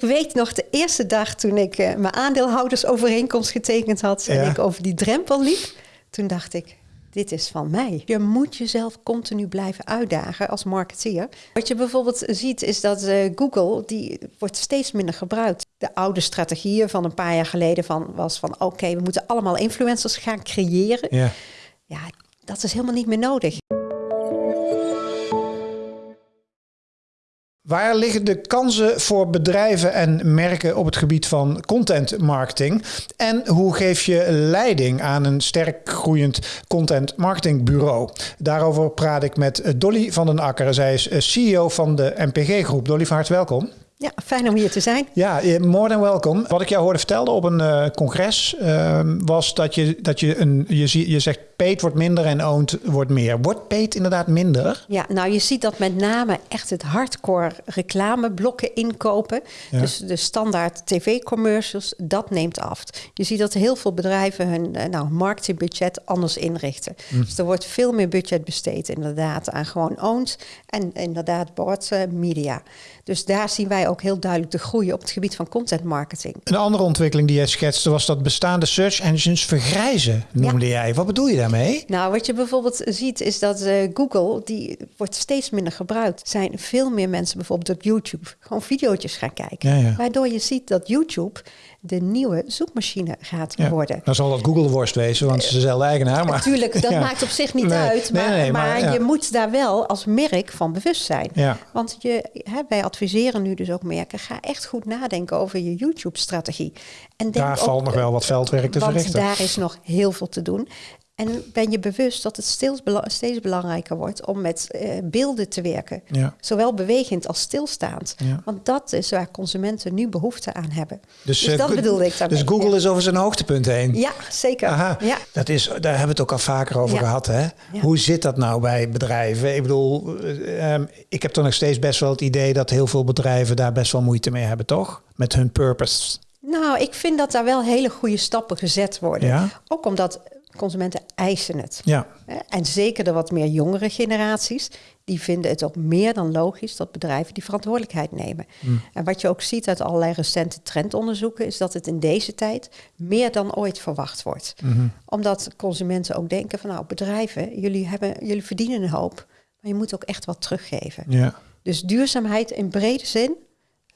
Ik weet nog de eerste dag toen ik uh, mijn aandeelhoudersovereenkomst getekend had en ik over die drempel liep. Toen dacht ik, dit is van mij. Je moet jezelf continu blijven uitdagen als marketeer. Wat je bijvoorbeeld ziet is dat uh, Google, die wordt steeds minder gebruikt. De oude strategieën van een paar jaar geleden van, was van oké, we moeten allemaal influencers gaan creëren. Ja. ja, dat is helemaal niet meer nodig. Waar liggen de kansen voor bedrijven en merken op het gebied van content marketing? En hoe geef je leiding aan een sterk groeiend content marketing bureau? Daarover praat ik met Dolly van den Akker. Zij is CEO van de MPG Groep. Dolly, van harte welkom. Ja, fijn om hier te zijn. Ja, more than welcome. Wat ik jou hoorde vertellen op een uh, congres uh, was dat je, dat je een, je, je zegt paid wordt minder en owned wordt meer. Wordt paid inderdaad minder? Ja, nou je ziet dat met name echt het hardcore reclameblokken inkopen. Dus de standaard tv-commercials, dat neemt af. Je ziet dat heel veel bedrijven hun uh, nou, marketingbudget anders inrichten. Mm. Dus er wordt veel meer budget besteed inderdaad aan gewoon owned en inderdaad board media. Dus daar zien wij ook heel duidelijk de groei op het gebied van content marketing. Een andere ontwikkeling die jij schetste was dat bestaande search engines vergrijzen, noemde jij. Wat bedoel je daarmee? Nou, wat je bijvoorbeeld ziet is dat uh, Google, die wordt steeds minder gebruikt. Zijn veel meer mensen bijvoorbeeld op YouTube gewoon video's gaan kijken. Waardoor je ziet dat YouTube de nieuwe zoekmachine gaat worden. Dan zal dat Google worst wezen, want ze is dezelfde eigenaar. Maar, Natuurlijk, dat maakt op zich niet uit. Maar, nee, nee, maar, maar je moet daar wel als merk van bewust zijn. Want je, hè, wij adviseren nu dus ook merken, ga echt goed nadenken over je YouTube-strategie. En daar valt nog wel wat veldwerk te want verrichten. daar is nog heel veel te doen. En ben je bewust dat het steeds, steeds belangrijker wordt om met uh, beelden te werken. Ja. Zowel bewegend als stilstaand. Ja. Want dat is waar consumenten nu behoefte aan hebben. Dus, dus uh, dat bedoelde ik daarmee. Dus Google ja. is over zijn hoogtepunt heen. Ja, zeker. Aha. Ja. Dat is, daar hebben we het ook al vaker over gehad. Hè? Hoe zit dat nou bij bedrijven? Ik bedoel, uh, ik heb toch nog steeds best wel het idee dat heel veel bedrijven daar best wel moeite mee hebben, toch? Met hun purpose. Nou, ik vind dat daar wel hele goede stappen gezet worden. Ook omdat consumenten eisen het. Ja. En zeker de wat meer jongere generaties, die vinden het ook meer dan logisch dat bedrijven die verantwoordelijkheid nemen. Mm. En wat je ook ziet uit allerlei recente trendonderzoeken, is dat het in deze tijd meer dan ooit verwacht wordt. Mm-hmm. Omdat consumenten ook denken van nou, bedrijven, jullie, hebben, jullie verdienen een hoop, maar je moet ook echt wat teruggeven. Ja. Dus duurzaamheid in brede zin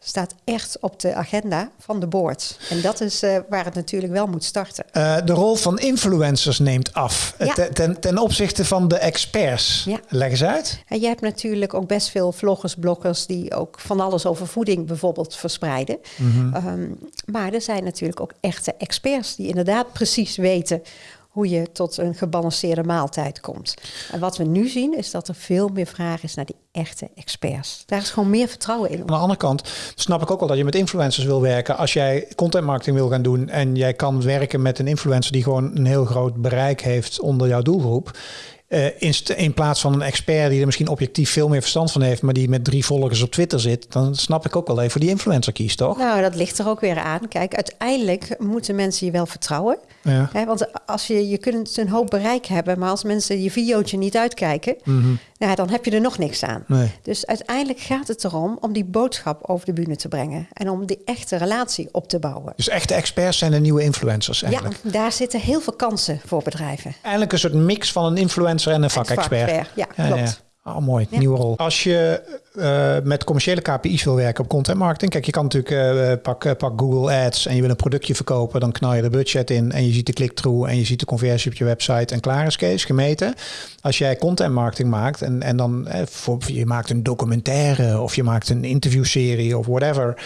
staat echt op de agenda van de board. En dat is uh, waar het natuurlijk wel moet starten. Uh, de rol van influencers neemt af ja. ten, ten, ten, opzichte van de experts. Ja. Leg eens uit. En je hebt natuurlijk ook best veel vloggers, bloggers die ook van alles over voeding bijvoorbeeld verspreiden. Mm -hmm. um, maar er zijn natuurlijk ook echte experts die inderdaad precies weten hoe je tot een gebalanceerde maaltijd komt. En wat we nu zien is dat er veel meer vraag is naar die echte experts. Daar is gewoon meer vertrouwen in. Aan de andere kant snap ik ook wel dat je met influencers wil werken. Als jij content marketing wil gaan doen en jij kan werken met een influencer die gewoon een heel groot bereik heeft onder jouw doelgroep uh, in, in, plaats van een expert die er misschien objectief veel meer verstand van heeft, maar die met drie volgers op Twitter zit, dan snap ik ook wel even voor die influencer kiest, toch? Nou, dat ligt er ook weer aan. Kijk, uiteindelijk moeten mensen je wel vertrouwen. Ja. Hè, want als je, je kunt een hoop bereik hebben, maar als mensen je videootje niet uitkijken, mm -hmm. nou, dan heb je er nog niks aan. Nee. Dus uiteindelijk gaat het erom om die boodschap over de bühne te brengen en om die echte relatie op te bouwen. Dus echte experts zijn de nieuwe influencers eigenlijk? Ja, daar zitten heel veel kansen voor bedrijven. Eigenlijk een soort mix van een influencer en een vakexpert. Vak ja, klopt. Oh, mooi, nieuwe rol. Als je uh, met commerciële KPI's wil werken op content marketing. Kijk, je kan natuurlijk uh, pak, uh, pak Google Ads en je wil een productje verkopen. Dan knal je de budget in en je ziet de click-through en je ziet de conversie op je website en klaar is Kees, gemeten. Als jij content marketing maakt en, en dan voor, je maakt een documentaire of je maakt een interviewserie of whatever.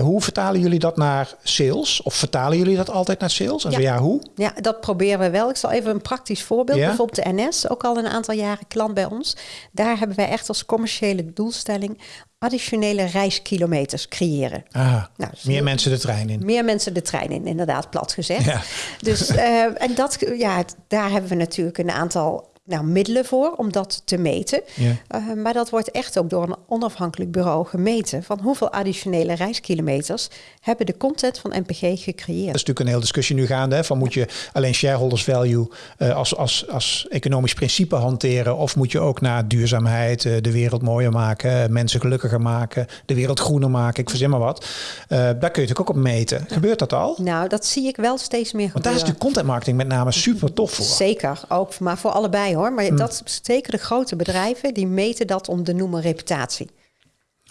hoe vertalen jullie dat naar sales? Of vertalen jullie dat altijd naar sales? En ja. ja, hoe? Ja, dat proberen we wel. Ik zal even een praktisch voorbeeld. Ja? Bijvoorbeeld de NS, ook al een aantal jaren klant bij ons. Daar hebben wij echt als commerciële doelstelling additionele reiskilometers creëren. nou, dus meer mensen de trein in. Meer mensen de trein in, inderdaad, plat gezegd. Ja. Dus, uh, en dat, ja, daar hebben we natuurlijk een aantal nou, middelen voor om dat te meten. Eh, maar dat wordt echt ook door een onafhankelijk bureau gemeten. Van hoeveel additionele reiskilometers hebben de content van NPG gecreëerd. Dat is natuurlijk een hele discussie nu gaande. Hè, van moet je alleen shareholders value uh, als, als, als economisch principe hanteren? Of moet je ook naar duurzaamheid, uh, de wereld mooier maken, mensen gelukkiger maken, de wereld groener maken? Ik verzin maar wat. daar kun je natuurlijk ook op meten. Gebeurt dat al? Nou, dat zie ik wel steeds meer gebeuren. Want daar is de content marketing met name super tof voor. Zeker, ook, maar voor allebei hoor. Maar mm. dat zeker de grote bedrijven, die meten dat om de noemen reputatie.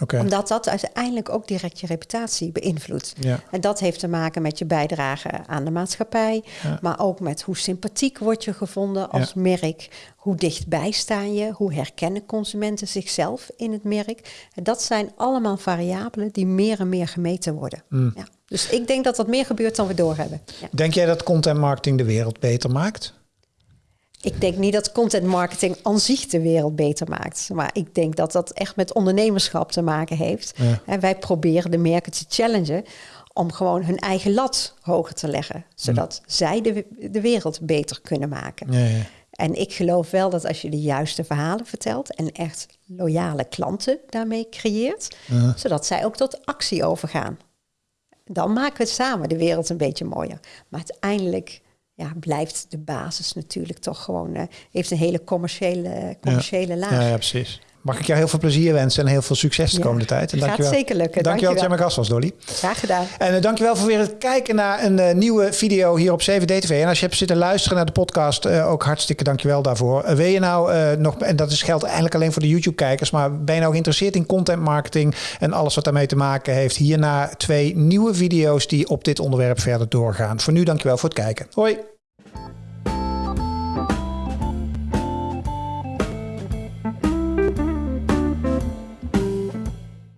Okay. Omdat dat uiteindelijk ook direct je reputatie beïnvloedt. Ja. En dat heeft te maken met je bijdrage aan de maatschappij, maar ook met hoe sympathiek word je gevonden als merk, hoe dichtbij sta je, hoe herkennen consumenten zichzelf in het merk. En dat zijn allemaal variabelen die meer en meer gemeten worden. Mm. Dus ik denk dat dat meer gebeurt dan we doorhebben. Denk jij dat content marketing de wereld beter maakt? Ik denk niet dat content marketing aan zich de wereld beter maakt. Maar ik denk dat dat echt met ondernemerschap te maken heeft. En wij proberen de merken te challengen om gewoon hun eigen lat hoger te leggen. Zodat zij de, de wereld beter kunnen maken. Ja, ja. En ik geloof wel dat als je de juiste verhalen vertelt en echt loyale klanten daarmee creëert, zodat zij ook tot actie overgaan. Dan maken we samen de wereld een beetje mooier. Maar uiteindelijk ja, blijft de basis natuurlijk toch gewoon, uh, heeft een hele commerciële, commerciële laag. Ja, ja, precies. Mag ik jou heel veel plezier wensen en heel veel succes de komende tijd. En gaat dankjewel. zeker lukken. Dankjewel, dankjewel dat jij mijn gast was, Dolly. Graag gedaan. En uh, dankjewel voor weer het kijken naar een uh, nieuwe video hier op 7D En als je hebt zitten luisteren naar de podcast, uh, ook hartstikke dankjewel daarvoor. wil je nou nog, en dat is, geldt eigenlijk alleen voor de YouTube-kijkers, maar ben je nou geïnteresseerd in content marketing en alles wat daarmee te maken heeft? Hierna twee nieuwe video's die op dit onderwerp verder doorgaan. Voor nu dankjewel voor het kijken. Hoi.